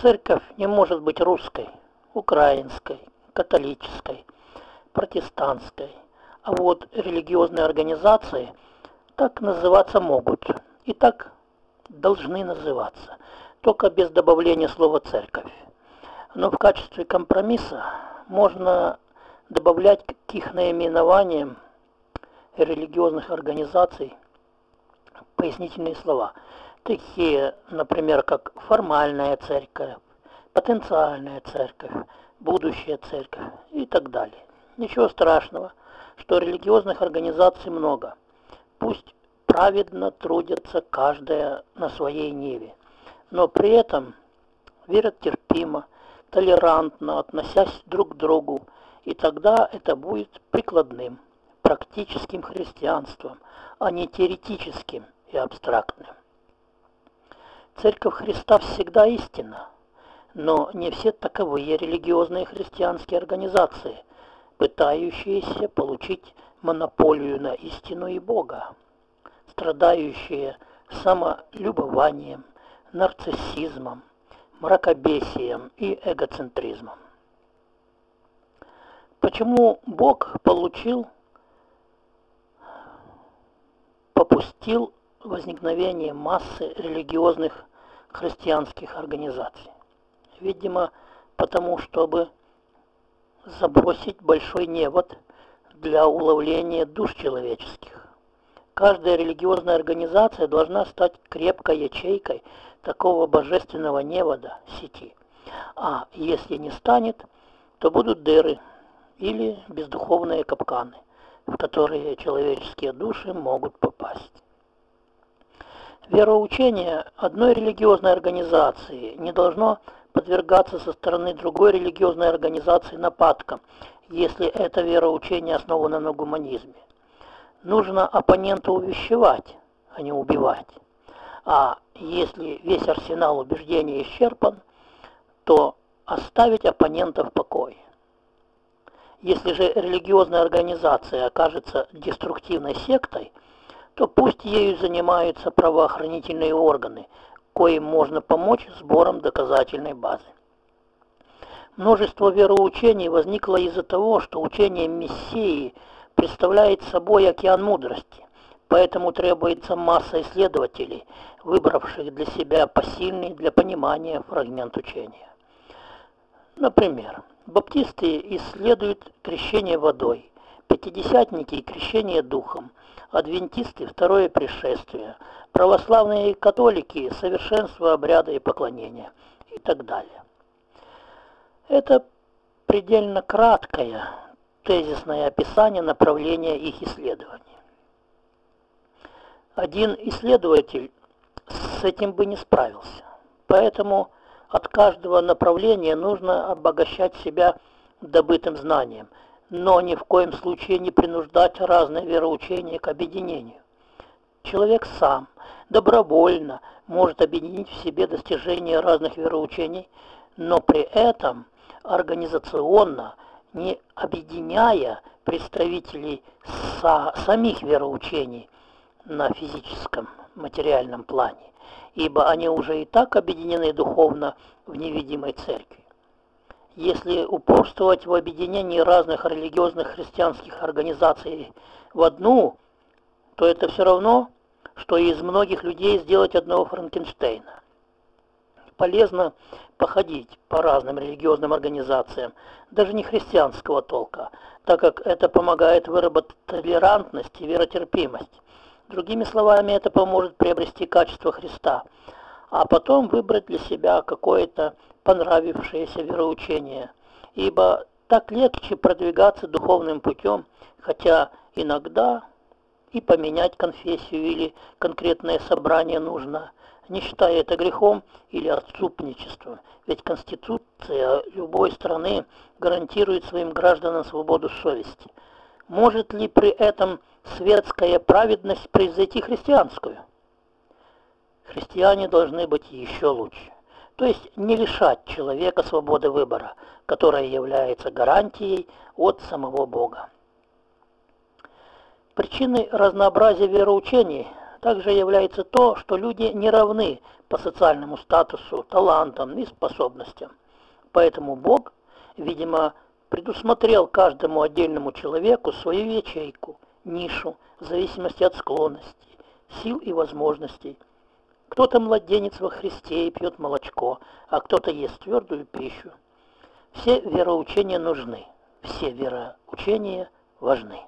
Церковь не может быть русской, украинской, католической, протестантской. А вот религиозные организации так называться могут. И так должны называться. Только без добавления слова «церковь». Но в качестве компромисса можно добавлять к их наименованиям религиозных организаций пояснительные слова, такие, например, как формальная церковь, потенциальная церковь, будущая церковь и так далее. Ничего страшного, что религиозных организаций много. Пусть праведно трудятся каждая на своей ниве, но при этом верят терпимо, толерантно, относясь друг к другу, и тогда это будет прикладным, практическим христианством, а не теоретическим и абстрактным. Церковь Христа всегда истина, но не все таковые религиозные христианские организации, пытающиеся получить монополию на истину и Бога, страдающие самолюбованием, нарциссизмом, мракобесием и эгоцентризмом. Почему Бог получил, попустил возникновение массы религиозных христианских организаций? Видимо, потому чтобы забросить большой невод для уловления душ человеческих. Каждая религиозная организация должна стать крепкой ячейкой такого божественного невода сети. А если не станет, то будут дыры или бездуховные капканы, в которые человеческие души могут попасть. Вероучение одной религиозной организации не должно подвергаться со стороны другой религиозной организации нападкам, если это вероучение основано на гуманизме. Нужно оппонента увещевать, а не убивать. А если весь арсенал убеждений исчерпан, то оставить оппонента в покое. Если же религиозная организация окажется деструктивной сектой, то пусть ею занимаются правоохранительные органы, коим можно помочь сбором доказательной базы. Множество вероучений возникло из-за того, что учение Мессии представляет собой океан мудрости, поэтому требуется масса исследователей, выбравших для себя посильный для понимания фрагмент учения. Например, баптисты исследуют крещение водой, пятидесятники – крещение духом, адвентисты – второе пришествие, православные католики – совершенство обряда и поклонения и так далее. Это предельно краткое тезисное описание направления их исследований. Один исследователь с этим бы не справился, поэтому от каждого направления нужно обогащать себя добытым знанием, но ни в коем случае не принуждать разные вероучения к объединению. Человек сам добровольно может объединить в себе достижения разных вероучений, но при этом организационно, не объединяя представителей са самих вероучений на физическом, материальном плане, ибо они уже и так объединены духовно в невидимой церкви. Если упорствовать в объединении разных религиозных христианских организаций в одну, то это все равно, что из многих людей сделать одного Франкенштейна. Полезно походить по разным религиозным организациям, даже не христианского толка, так как это помогает выработать толерантность и веротерпимость. Другими словами, это поможет приобрести качество Христа, а потом выбрать для себя какое-то понравившееся вероучение, ибо так легче продвигаться духовным путем, хотя иногда и поменять конфессию или конкретное собрание нужно, не считая это грехом или отступничеством, ведь Конституция любой страны гарантирует своим гражданам свободу совести. Может ли при этом светская праведность превзойти христианскую? Христиане должны быть еще лучше. То есть не лишать человека свободы выбора, которая является гарантией от самого Бога. Причиной разнообразия вероучений также является то, что люди не равны по социальному статусу, талантам и способностям. Поэтому Бог, видимо, предусмотрел каждому отдельному человеку свою ячейку, нишу, в зависимости от склонностей, сил и возможностей. Кто-то младенец во Христе и пьет молочко, а кто-то ест твердую пищу. Все вероучения нужны, все вероучения важны.